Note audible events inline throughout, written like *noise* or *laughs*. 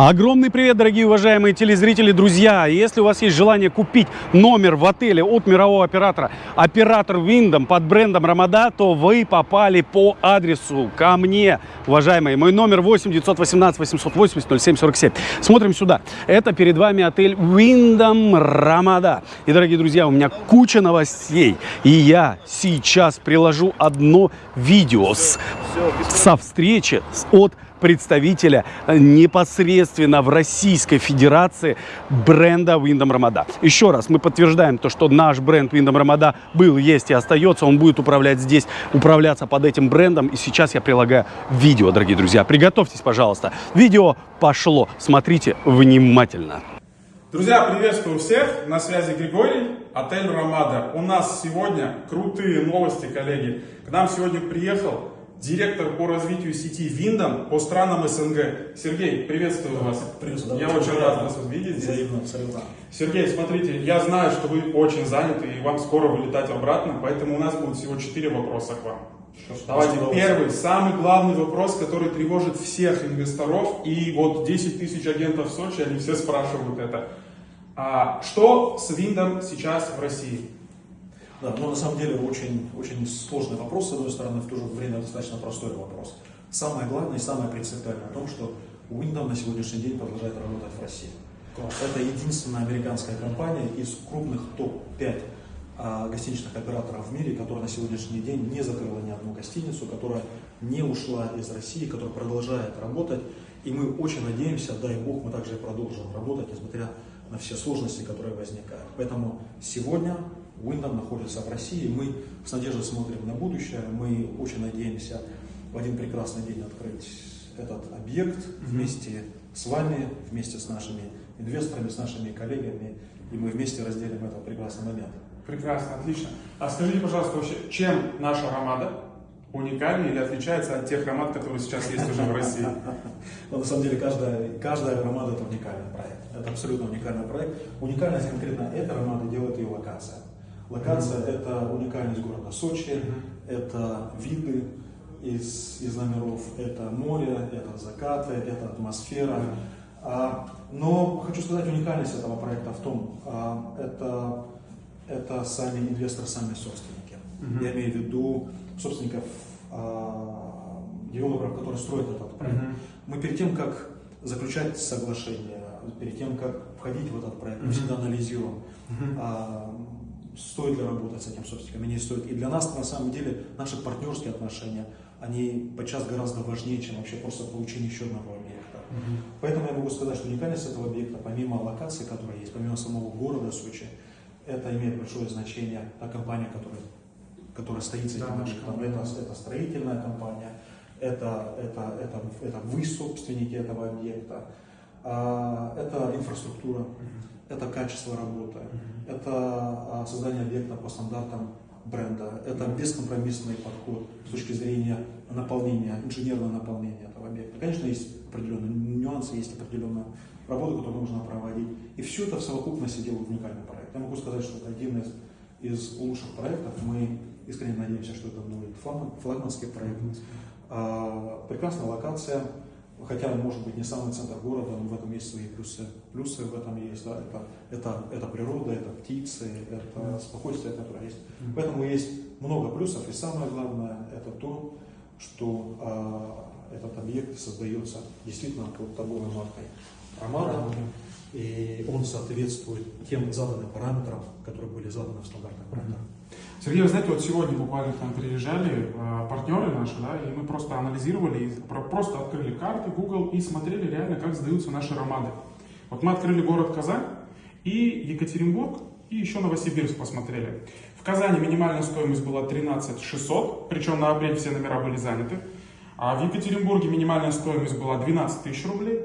Огромный привет, дорогие уважаемые телезрители, друзья! Если у вас есть желание купить номер в отеле от мирового оператора, оператор Windom под брендом Рамада, то вы попали по адресу ко мне, уважаемые. Мой номер 8 918 880 0747. Смотрим сюда. Это перед вами отель Windom Рамада. И, дорогие друзья, у меня куча новостей. И я сейчас приложу одно видео с, со встречи от представителя э, непосредственно в Российской Федерации бренда Windom Рамада. Еще раз, мы подтверждаем то, что наш бренд Windom Рамада был, есть и остается. Он будет управлять здесь, управляться под этим брендом. И сейчас я прилагаю видео, дорогие друзья. Приготовьтесь, пожалуйста. Видео пошло. Смотрите внимательно. Друзья, приветствую всех. На связи Григорий, отель Рамада. У нас сегодня крутые новости, коллеги. К нам сегодня приехал директор по развитию сети Виндом по странам СНГ. Сергей, приветствую вас. Приветствую. Я очень рад вас видеть здесь. Взаимно, абсолютно. Сергей, смотрите, я знаю, что вы очень заняты и вам скоро вылетать обратно, поэтому у нас будет всего четыре вопроса к вам. Давайте первый, самый главный вопрос, который тревожит всех инвесторов, и вот 10 тысяч агентов в Сочи, они все спрашивают это. А, что с Виндом сейчас в России? Да, но на самом деле очень, очень сложный вопрос, с одной стороны, в то же время достаточно простой вопрос. Самое главное и самое принципиальное о том, что Windom на сегодняшний день продолжает работать в России. Это единственная американская компания из крупных топ-5 а, гостиничных операторов в мире, которая на сегодняшний день не закрыла ни одну гостиницу, которая не ушла из России, которая продолжает работать. И мы очень надеемся, дай Бог, мы также продолжим работать, несмотря на все сложности, которые возникают. Поэтому сегодня Windom находится в России, мы с надеждой смотрим на будущее, мы очень надеемся в один прекрасный день открыть этот объект вместе с вами, вместе с нашими инвесторами, с нашими коллегами, и мы вместе разделим этот прекрасный момент. Прекрасно, отлично. А скажите, пожалуйста, вообще, чем наша Рамада уникальна или отличается от тех ромад, которые сейчас есть уже в России? *laughs* Но на самом деле каждая, каждая ромада это уникальный проект. Это абсолютно уникальный проект. Уникальность конкретно этой ромады делает ее локация. Это уникальность города Сочи, это виды из, из номеров, это море, это закаты, это атмосфера. А, но хочу сказать, уникальность этого проекта в том, а, это, это сами инвесторы, сами собственники. Mm-hmm. Я имею в виду собственников, а, девелоперов, которые строят этот проект. Mm-hmm. Мы перед тем, как заключать соглашение, перед тем, как входить в этот проект, мы всегда анализируем. А, стоит ли работать с этим собственником, не стоит. И для нас, на самом деле, наши партнерские отношения, они подчас гораздо важнее, чем вообще просто получение еще одного объекта. Mm-hmm. Поэтому я могу сказать, что уникальность этого объекта, помимо локации, которая есть, помимо самого города Сочи, это имеет большое значение. Та компания, которая, которая стоит за этим да, объектом, это, это строительная компания, это, это, это, это вы собственники этого объекта, это инфраструктура. Это качество работы, это а, создание объекта по стандартам бренда, это бескомпромиссный подход с точки зрения наполнения, инженерного наполнения этого объекта. Конечно, есть определенные нюансы, есть определенная работа, которую нужно проводить. И все это в совокупности делает уникальный проект. Я могу сказать, что это один из, из лучших проектов. Мы искренне надеемся, что это будет флагманский проект. А, прекрасная локация, хотя может быть не самый центр города, но в этом есть свои плюсы. Плюсы в этом есть, да, это, это, это природа, это птицы, это спокойствие, которое есть. Поэтому есть много плюсов, и самое главное, это то, что а, этот объект создается действительно под торговой маркой Ромада, и он соответствует тем заданным параметрам, которые были заданы в стандартных проектах. Сергей, вы знаете, вот сегодня буквально к нам приезжали э, партнеры наши, да, и мы просто анализировали, просто открыли карты Google и смотрели реально, как сдаются наши ромады. Вот мы открыли город Казань и Екатеринбург, и еще Новосибирск посмотрели. В Казани минимальная стоимость была 13 600, причем на апрель все номера были заняты. А в Екатеринбурге минимальная стоимость была 12 тысяч рублей,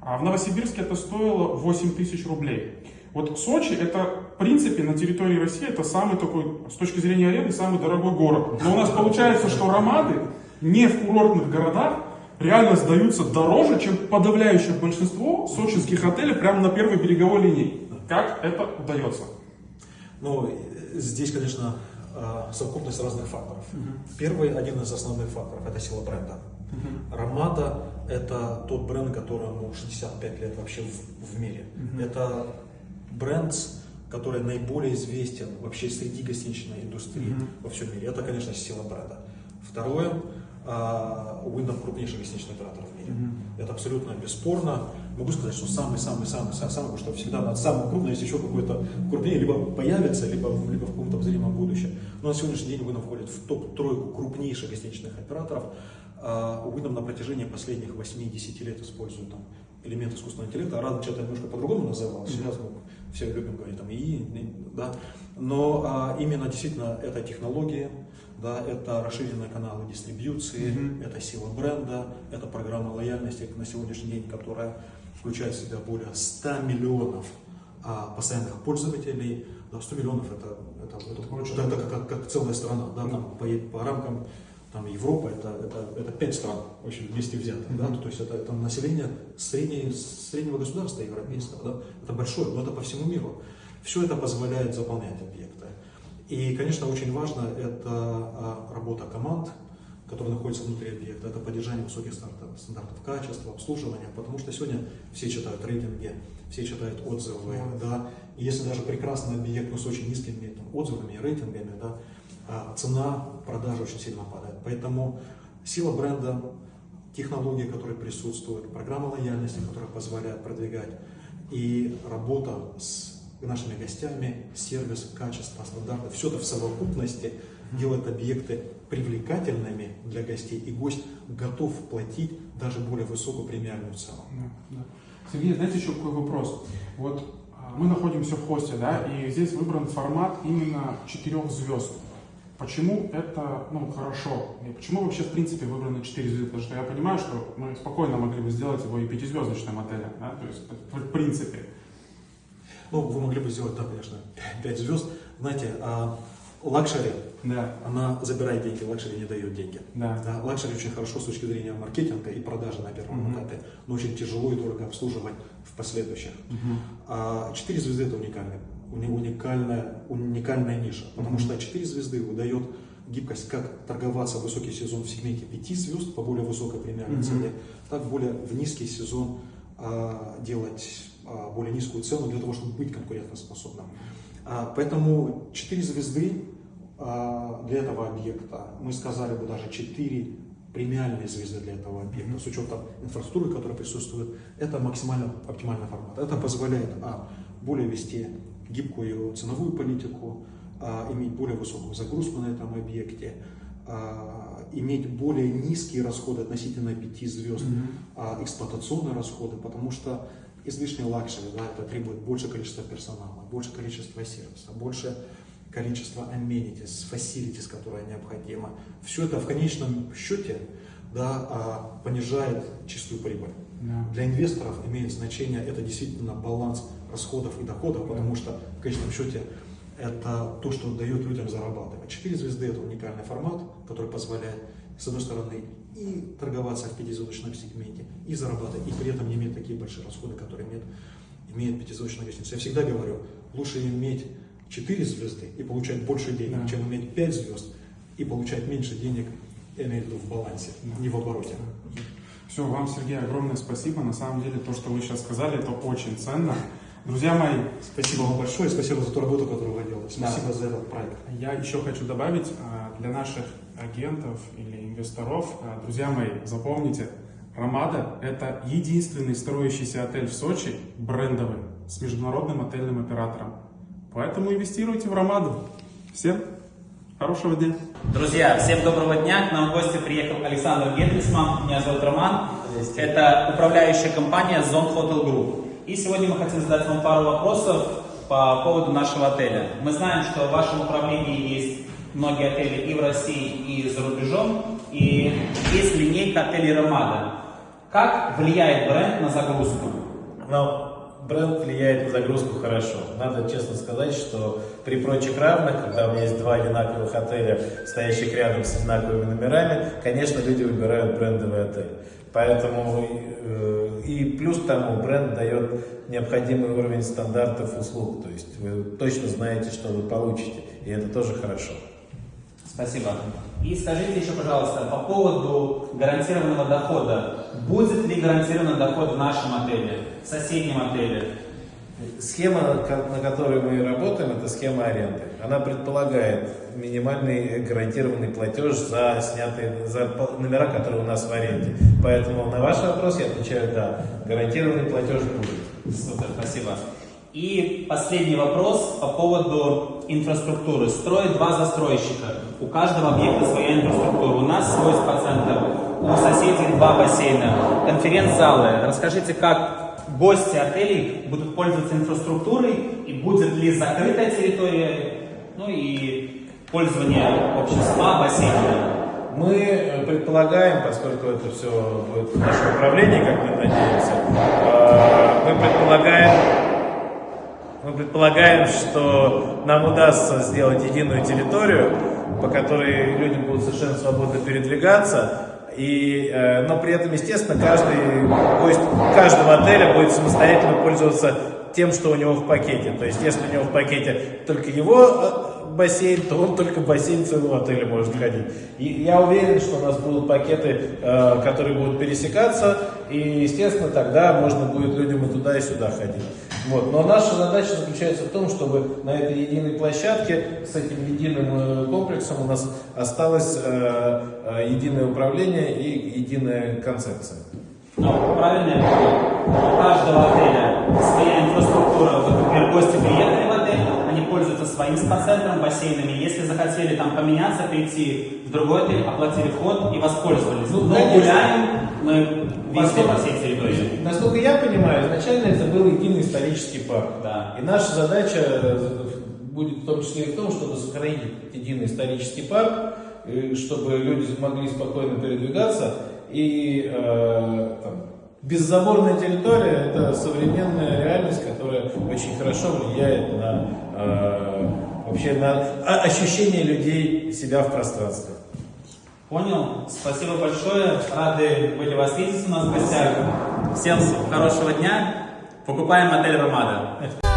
а в Новосибирске это стоило 8 тысяч рублей. Вот Сочи это, принципе, на территории России это самый такой, с точки зрения аренды, самый дорогой город. Но у нас получается, что ромады не в курортных городах реально сдаются дороже, чем подавляющее большинство сочинских отелей прямо на первой береговой линии. Как это удается? Ну, здесь, конечно, а, совокупность разных факторов. Первый, один из основных факторов, это сила бренда. Рамада это тот бренд, которому 65 лет вообще в, в мире. Это бренд, который наиболее известен вообще среди гостиничной индустрии во всем мире. Это, конечно, сила бренда. Второе, а, Wyndham крупнейший гостиничный оператор в мире. Это абсолютно бесспорно. Могу сказать, что самый-самый-самый, самый, что всегда надо самый крупный, если еще какой-то крупнее, либо появится, либо, либо в каком-то обозримом будущем. Но на сегодняшний день Wyndham входит в топ-тройку крупнейших гостиничных операторов. А, Wyndham на протяжении последних 8-10 лет использует там, элемент искусственного интеллекта. Раньше что-то немножко по-другому называлось, сейчас мы все любим говорить там ИИ, да. Но а, именно действительно это технологии, да, это расширенные каналы дистрибьюции, mm-hmm. это сила бренда, это программа лояльности на сегодняшний день, которая включает в себя более 100 миллионов а, постоянных пользователей. Да, 100 миллионов это, это, это, это, это как, как, как целая страна, да, там, по, по рамкам там, Европа это, это, это 5 стран очень вместе взятых, mm-hmm. да, то есть это, это население средней, среднего государства европейского, да, это большое, но это по всему миру. Все это позволяет заполнять объекты. И, конечно, очень важно это а, работа команд, которые находятся внутри объекта, это поддержание высоких стандартов, стандартов качества, обслуживания, потому что сегодня все читают рейтинги, все читают отзывы, mm-hmm. да, и если даже прекрасный объект, но с очень низкими там, отзывами и рейтингами, да, а, цена продажи очень сильно падает. Поэтому сила бренда, технологии, которые присутствуют, программа лояльности, которая позволяет продвигать, и работа с нашими гостями, сервис, качество, стандарты, все это в совокупности делает объекты привлекательными для гостей, и гость готов платить даже более высокую премиальную цену. Да, да. Сергей, знаете, еще какой вопрос? Вот а, мы находимся в Хосте, да, и здесь выбран формат именно четырех звезд. Почему это ну, хорошо? И почему вообще в принципе выбраны 4 звезды? Потому что я понимаю, что мы спокойно могли бы сделать его и пятизвездочным отелем. Да? То есть в принципе. Ну, вы могли бы сделать, да, конечно, 5 звезд. Знаете, а лакшери, да. она забирает деньги, лакшери не дает деньги. Да. Да, лакшери очень хорошо с точки зрения маркетинга и продажи на первом угу. этапе, но очень тяжело и дорого обслуживать в последующих. Угу. А 4 звезды это уникальная, уникальная, уникальная ниша, потому угу. что 4 звезды выдает гибкость, как торговаться в высокий сезон в сегменте 5 звезд по более высокой премиальной mm-hmm. цене, так более в низкий сезон а, делать а, более низкую цену для того, чтобы быть конкурентоспособным. А, поэтому 4 звезды для этого объекта, мы сказали бы даже 4 премиальные звезды для этого объекта, с учетом инфраструктуры, которая присутствует, это максимально оптимальный формат. Это позволяет а, более вести гибкую ценовую политику, а, иметь более высокую загрузку на этом объекте, а, иметь более низкие расходы относительно 5 звезд, mm-hmm. а, эксплуатационные расходы, потому что излишний лакшери, да, это требует больше количества персонала, больше количества сервиса, больше количества amenities, facilities, которое необходимо. Все это в конечном счете да, а, понижает чистую прибыль. Yeah. Для инвесторов имеет значение это действительно баланс расходов и доходов, yeah. потому что в конечном счете это то, что дает людям зарабатывать. Четыре звезды это уникальный формат, который позволяет, с одной стороны, и торговаться в пятизвездочном сегменте, и зарабатывать, и при этом не иметь такие большие расходы, которые имеет, имеет пятизвездочная гостиница. Я всегда говорю, лучше иметь четыре звезды и получать больше денег, да. чем иметь пять звезд и получать меньше денег, я имею в виду в балансе, да. не в обороте. Все, вам, Сергей, огромное спасибо. На самом деле, то, что вы сейчас сказали, это очень ценно. Друзья мои, спасибо вам большое, спасибо за ту работу, которую вы делаете. Спасибо да. за этот проект. Я еще хочу добавить а, для наших агентов или инвесторов, а, друзья мои, запомните, Ромада – это единственный строящийся отель в Сочи, брендовый, с международным отельным оператором. Поэтому инвестируйте в Ромаду. Всем хорошего дня. Друзья, всем доброго дня. К нам в гости приехал Александр Генрисман. Меня зовут Роман. Это управляющая компания Zone Hotel Group. И сегодня мы хотим задать вам пару вопросов по поводу нашего отеля. Мы знаем, что в вашем управлении есть многие отели и в России, и за рубежом, и есть линейка отелей Ромада. Как влияет бренд на загрузку? Ну, бренд влияет на загрузку хорошо. Надо честно сказать, что при прочих равных, когда у меня есть два одинаковых отеля, стоящих рядом с одинаковыми номерами, конечно, люди выбирают брендовый отель. Поэтому э, и плюс тому бренд дает необходимый уровень стандартов услуг. То есть вы точно знаете, что вы получите, и это тоже хорошо. Спасибо. И скажите еще, пожалуйста, по поводу гарантированного дохода. Будет ли гарантированный доход в нашем отеле, в соседнем отеле? Схема, на которой мы работаем, это схема аренды. Она предполагает минимальный гарантированный платеж за снятые за номера, которые у нас в аренде. Поэтому на ваш вопрос я отвечаю да. Гарантированный платеж будет. Супер, спасибо. И последний вопрос по поводу инфраструктуры. Строят два застройщика. У каждого объекта своя инфраструктура. У нас свой спа-центр, у соседей два бассейна, конференц-залы. Расскажите, как гости отелей будут пользоваться инфраструктурой и будет ли закрытая территория, ну и пользование общим спа, бассейнами. Мы э, предполагаем, поскольку это все будет в нашем управлении, как мы надеемся, э, мы предполагаем, мы предполагаем, что нам удастся сделать единую территорию, по которой люди будут совершенно свободно передвигаться, и, э, но при этом, естественно, каждый гость каждого отеля будет самостоятельно пользоваться тем, что у него в пакете. То есть, если у него в пакете только его э, бассейн, то он только бассейн своего отеля может ходить. И я уверен, что у нас будут пакеты, э, которые будут пересекаться, и, естественно, тогда можно будет людям и туда, и сюда ходить. Вот. Но наша задача заключается в том, чтобы на этой единой площадке с этим единым э, комплексом у нас осталось э, э, единое управление и единая концепция. Но правильно я понял? У каждого отеля своя инфраструктура. Вот, например, гости приехали своим спа-центром, бассейнами. Если захотели там поменяться, прийти в другой отель, оплатили вход и воспользовались. Ну, Но конечно. гуляем мы везде по всей территории. Насколько я понимаю, изначально это был единый исторический парк. Да. И наша задача э, будет в том числе и в том, чтобы сохранить единый исторический парк, э, чтобы люди могли спокойно передвигаться. И э, там, беззаборная территория – это современная реальность, которая очень хорошо влияет на э, вообще на ощущение людей себя в пространстве. Понял. Спасибо большое. Рады были вас видеть у нас в гостях. Всем хорошего дня. Покупаем отель Ромада.